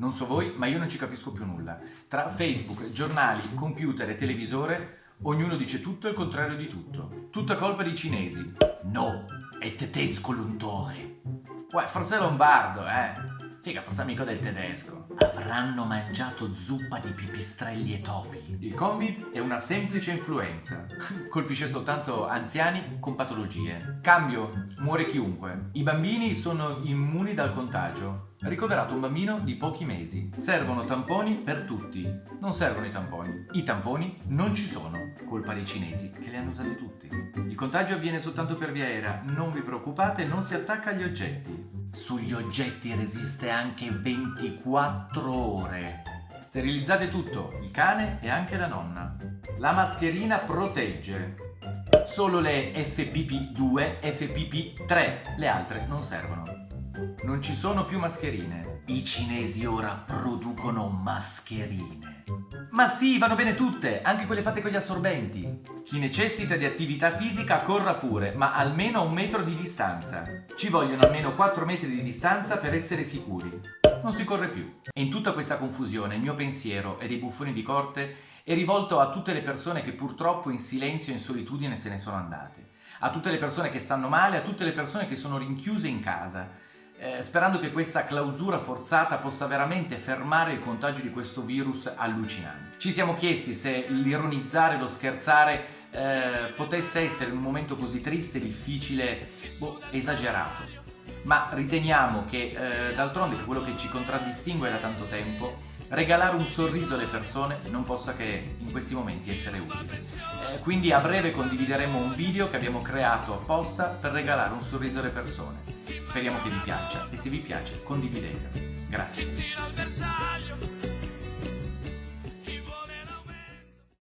Non so voi, ma io non ci capisco più nulla. Tra Facebook, giornali, computer e televisore, ognuno dice tutto e il contrario di tutto. Tutta colpa dei cinesi. No, è tedesco l'untore. Uè, forse è lombardo, eh. Figa, forse amico del tedesco. Avranno mangiato zuppa di pipistrelli e topi. Il Covid è una semplice influenza. Colpisce soltanto anziani con patologie. Cambio, muore chiunque. I bambini sono immuni dal contagio. Ricoverato un bambino di pochi mesi. Servono tamponi per tutti. Non servono i tamponi. I tamponi non ci sono. Colpa dei cinesi che li hanno usati tutti. Il contagio avviene soltanto per via aerea. Non vi preoccupate, non si attacca agli oggetti. Sugli oggetti resiste anche 24 ore. Sterilizzate tutto, il cane e anche la nonna. La mascherina protegge. Solo le FPP2, FPP3, le altre non servono. Non ci sono più mascherine. I cinesi ora producono mascherine. Ma sì, vanno bene tutte, anche quelle fatte con gli assorbenti. Chi necessita di attività fisica corra pure, ma almeno a un metro di distanza. Ci vogliono almeno 4 metri di distanza per essere sicuri. Non si corre più. E in tutta questa confusione il mio pensiero e dei buffoni di corte è rivolto a tutte le persone che purtroppo in silenzio e in solitudine se ne sono andate. A tutte le persone che stanno male, a tutte le persone che sono rinchiuse in casa eh, sperando che questa clausura forzata possa veramente fermare il contagio di questo virus allucinante. Ci siamo chiesti se l'ironizzare, lo scherzare eh, potesse essere in un momento così triste, difficile, boh, esagerato. Ma riteniamo che eh, d'altronde quello che ci contraddistingue da tanto tempo regalare un sorriso alle persone non possa che in questi momenti essere utile. Eh, quindi a breve condivideremo un video che abbiamo creato apposta per regalare un sorriso alle persone. Speriamo che vi piaccia e se vi piace condividetelo. Grazie.